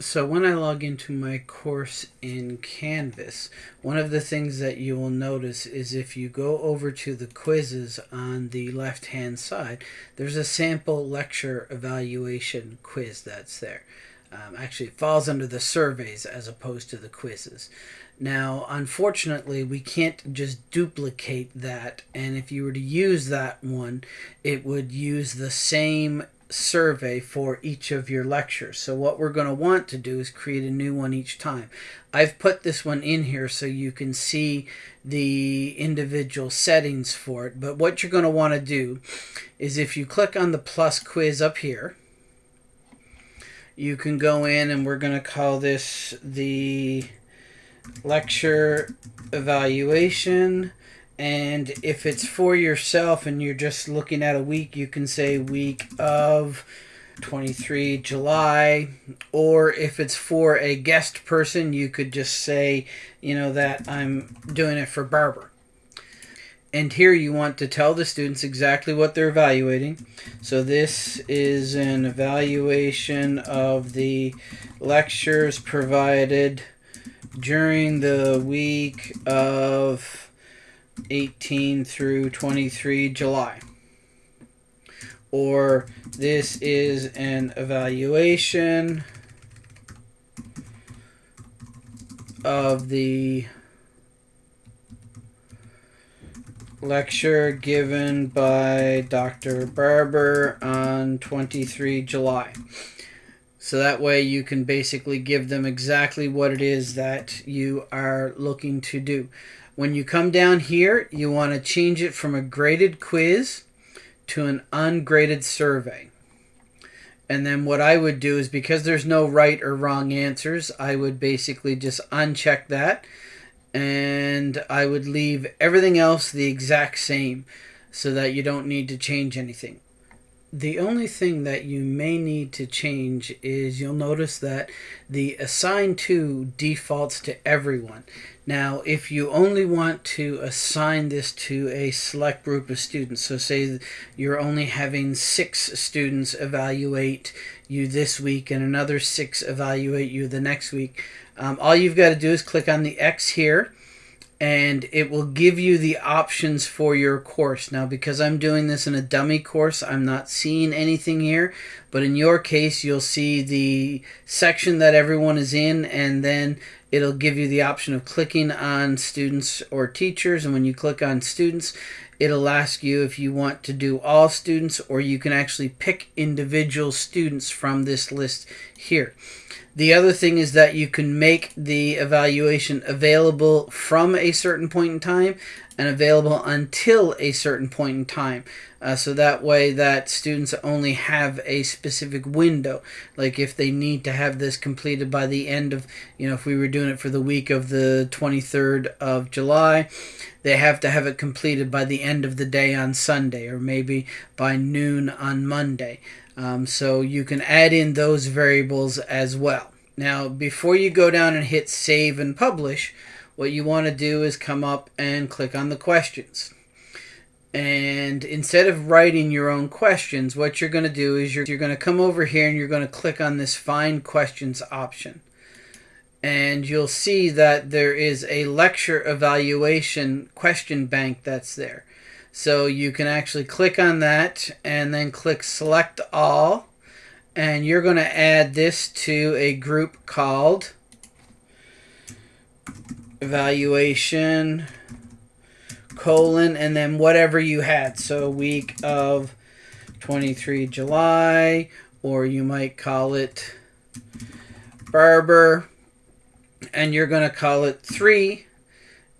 So when I log into my course in Canvas, one of the things that you will notice is if you go over to the quizzes on the left hand side, there's a sample lecture evaluation quiz that's there. Um, actually, it falls under the surveys as opposed to the quizzes. Now, unfortunately, we can't just duplicate that, and if you were to use that one, it would use the same survey for each of your lectures. So what we're going to want to do is create a new one each time. I've put this one in here so you can see the individual settings for it. But what you're going to want to do is if you click on the plus quiz up here, you can go in and we're going to call this the lecture evaluation and if it's for yourself and you're just looking at a week, you can say week of 23 July. Or if it's for a guest person, you could just say, you know, that I'm doing it for Barber. And here you want to tell the students exactly what they're evaluating. So this is an evaluation of the lectures provided during the week of 18 through 23 July. Or this is an evaluation of the lecture given by Dr. Barber on 23 July. So that way you can basically give them exactly what it is that you are looking to do. When you come down here, you want to change it from a graded quiz to an ungraded survey. And then what I would do is because there's no right or wrong answers, I would basically just uncheck that and I would leave everything else the exact same so that you don't need to change anything. The only thing that you may need to change is you'll notice that the assign to defaults to everyone. Now, if you only want to assign this to a select group of students, so say you're only having six students evaluate you this week and another six evaluate you the next week, um, all you've got to do is click on the X here and it will give you the options for your course. Now, because I'm doing this in a dummy course, I'm not seeing anything here, but in your case, you'll see the section that everyone is in, and then it'll give you the option of clicking on students or teachers, and when you click on students, it'll ask you if you want to do all students, or you can actually pick individual students from this list here. The other thing is that you can make the evaluation available from a certain point in time and available until a certain point in time. Uh, so that way that students only have a specific window. Like if they need to have this completed by the end of, you know, if we were doing it for the week of the 23rd of July, they have to have it completed by the end of the day on Sunday or maybe by noon on Monday. Um, so you can add in those variables as well. Now, before you go down and hit save and publish, what you want to do is come up and click on the questions. And instead of writing your own questions, what you're going to do is you're, you're going to come over here and you're going to click on this find questions option. And you'll see that there is a lecture evaluation question bank that's there. So you can actually click on that and then click select all and you're going to add this to a group called evaluation colon and then whatever you had so week of 23 July or you might call it barber and you're going to call it 3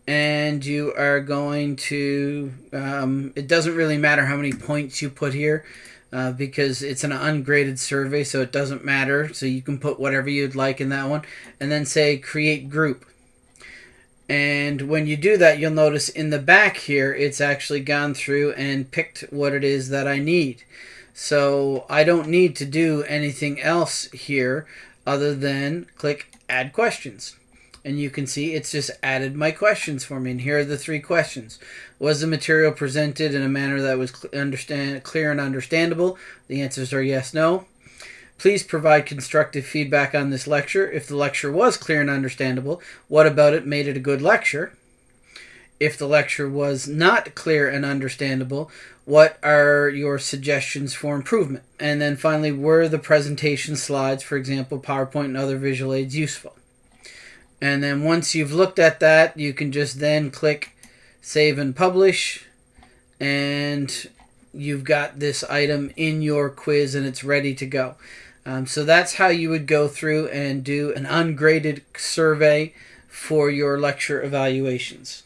and you are going to um, it doesn't really matter how many points you put here uh, because it's an ungraded survey so it doesn't matter. So you can put whatever you'd like in that one. And then say create group. And when you do that you'll notice in the back here it's actually gone through and picked what it is that I need. So I don't need to do anything else here other than click add questions and you can see it's just added my questions for me. And here are the three questions. Was the material presented in a manner that was understand, clear and understandable? The answers are yes, no. Please provide constructive feedback on this lecture. If the lecture was clear and understandable, what about it made it a good lecture? If the lecture was not clear and understandable, what are your suggestions for improvement? And then finally, were the presentation slides, for example, PowerPoint and other visual aids, useful? And then once you've looked at that, you can just then click Save and Publish, and you've got this item in your quiz and it's ready to go. Um, so that's how you would go through and do an ungraded survey for your lecture evaluations.